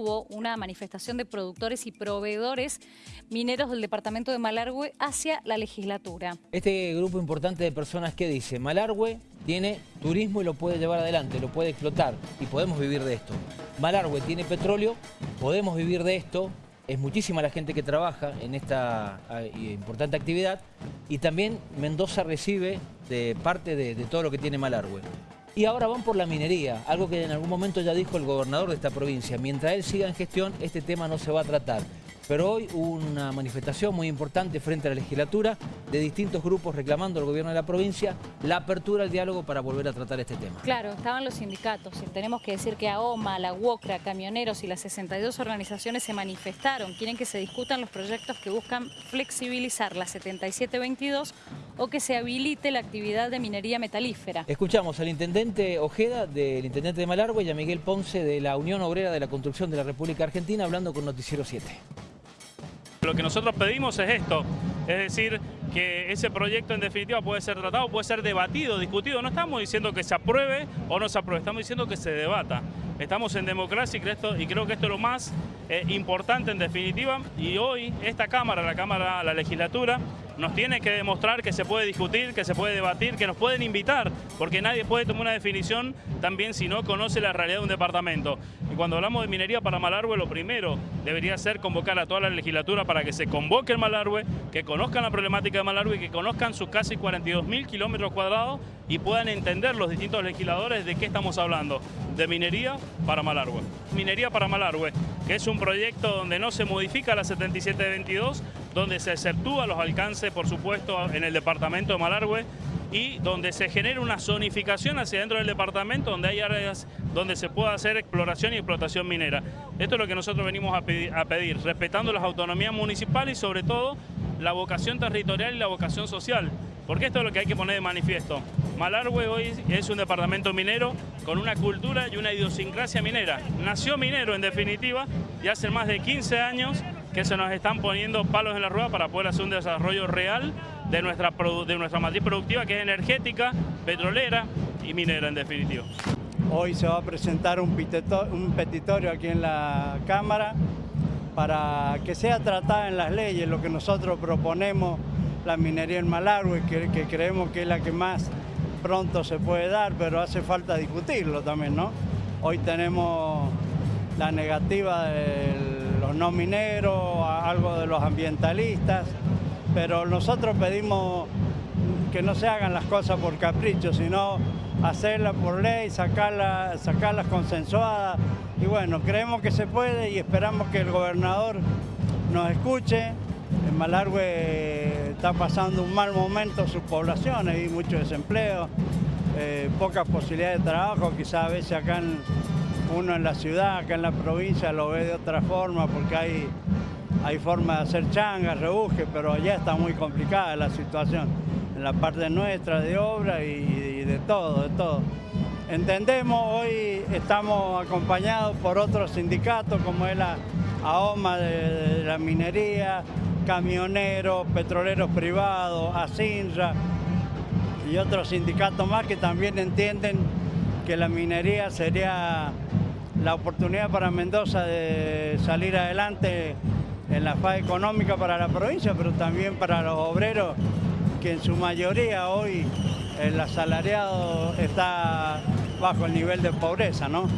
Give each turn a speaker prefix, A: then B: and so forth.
A: Hubo una manifestación de productores y proveedores mineros del departamento de Malargüe hacia la legislatura.
B: Este grupo importante de personas que dice, Malargüe tiene turismo y lo puede llevar adelante, lo puede explotar y podemos vivir de esto. Malargüe tiene petróleo, podemos vivir de esto, es muchísima la gente que trabaja en esta ah, importante actividad y también Mendoza recibe de parte de, de todo lo que tiene Malargüe. Y ahora van por la minería, algo que en algún momento ya dijo el gobernador de esta provincia. Mientras él siga en gestión, este tema no se va a tratar. Pero hoy hubo una manifestación muy importante frente a la legislatura de distintos grupos reclamando al gobierno de la provincia la apertura al diálogo para volver a tratar este tema.
A: Claro, estaban los sindicatos y tenemos que decir que AOMA, la UOCRA, camioneros y las 62 organizaciones se manifestaron. Quieren que se discutan los proyectos que buscan flexibilizar la 7722 o que se habilite la actividad de minería metalífera.
B: Escuchamos al intendente Ojeda, del intendente de Malargüe y a Miguel Ponce de la Unión Obrera de la Construcción de la República Argentina hablando con Noticiero 7.
C: Lo que nosotros pedimos es esto, es decir, que ese proyecto en definitiva puede ser tratado, puede ser debatido, discutido. No estamos diciendo que se apruebe o no se apruebe, estamos diciendo que se debata. Estamos en democracia y creo, que esto es lo más eh, importante en definitiva y hoy esta Cámara, la Cámara, la legislatura, nos tiene que demostrar que se puede discutir, que se puede debatir, que nos pueden invitar, porque nadie puede tomar una definición también si no conoce la realidad de un departamento. Cuando hablamos de minería para Malargüe, lo primero debería ser convocar a toda la legislatura para que se convoque el Malargüe, que conozcan la problemática de Malargüe, que conozcan sus casi 42 mil kilómetros cuadrados y puedan entender los distintos legisladores de qué estamos hablando, de minería para Malargüe. Minería para Malargüe, que es un proyecto donde no se modifica la 7722, donde se exceptúa los alcances, por supuesto, en el departamento de Malargüe y donde se genera una zonificación hacia dentro del departamento, donde hay áreas donde se pueda hacer exploración y explotación minera. Esto es lo que nosotros venimos a pedir, respetando las autonomías municipales y sobre todo la vocación territorial y la vocación social, porque esto es lo que hay que poner de manifiesto. Malargüe hoy es un departamento minero con una cultura y una idiosincrasia minera. Nació minero en definitiva y hace más de 15 años que se nos están poniendo palos en la rueda para poder hacer un desarrollo real de nuestra, de nuestra matriz productiva que es energética, petrolera y minera en definitiva.
D: Hoy se va a presentar un, petitorio aquí en la Cámara para que sea tratada en las leyes lo que nosotros proponemos, la minería en Malargüe, que, que creemos que es la que más pronto se puede dar, pero hace falta discutirlo también, ¿no? Hoy tenemos la negativa de los no mineros, algo de los ambientalistas, pero nosotros pedimos que no se hagan las cosas por capricho, sino hacerlas por ley, sacarlas, sacarlas consensuadas. Y bueno, creemos que se puede y esperamos que el gobernador nos escuche. En Malargüe está pasando un mal momento sus poblaciones, hay mucho desempleo, eh, pocas posibilidades de trabajo, quizás a veces acá uno en la ciudad, acá en la provincia lo ve de otra forma porque hay, hay forma de hacer changas, rebuje, pero allá está muy complicada la situación en la parte nuestra de obra y, de todo, de todo. Entendemos, hoy estamos acompañados por otros sindicatos como es la AOMA de, la minería, camioneros, petroleros privados, ASINRA y otros sindicatos más que también entienden que la minería sería la oportunidad para Mendoza de salir adelante en la fase económica para la provincia, pero también para los obreros que en su mayoría hoy el asalariado está bajo el nivel de pobreza, ¿no?